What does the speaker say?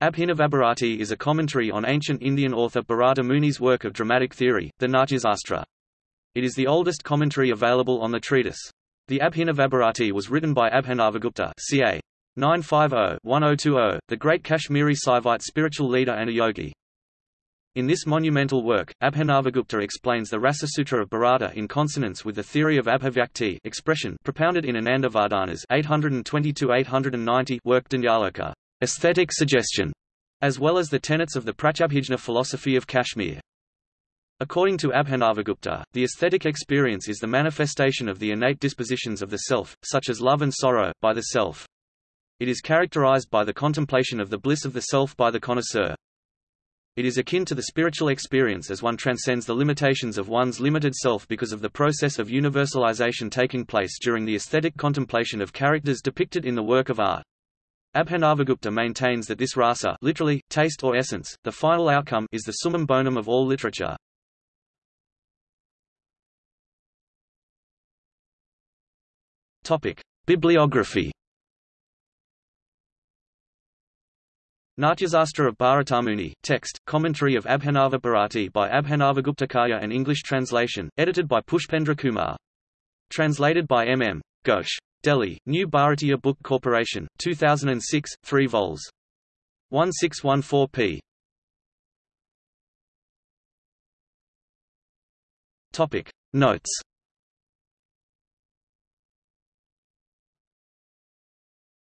Abhinavabharati is a commentary on ancient Indian author Bharata Muni's work of dramatic theory, the Natyasastra. It is the oldest commentary available on the treatise. The Abhinavabharati was written by Abhinavagupta ca. 950-1020, the great Kashmiri Saivite spiritual leader and a yogi. In this monumental work, Abhinavagupta explains the Rasasutra of Bharata in consonance with the theory of Abhivyakti expression propounded in Anandavardhana's 820-890 work Dhvanyaloka aesthetic suggestion, as well as the tenets of the Pratyabhijna philosophy of Kashmir. According to Abhinavagupta, the aesthetic experience is the manifestation of the innate dispositions of the self, such as love and sorrow, by the self. It is characterized by the contemplation of the bliss of the self by the connoisseur. It is akin to the spiritual experience as one transcends the limitations of one's limited self because of the process of universalization taking place during the aesthetic contemplation of characters depicted in the work of art. Abhinavagupta maintains that this rasa literally, taste or essence, the final outcome is the summum bonum of all literature. Bibliography Natyasastra of Bharatamuni, text, commentary of Abhinava Bharati by Abhinavaguptakaya and English translation, edited by Pushpendra Kumar. Translated by M. M. Ghosh. Delhi, New Bharatiya Book Corporation, 2006, 3 vols. 1614p. Topic Notes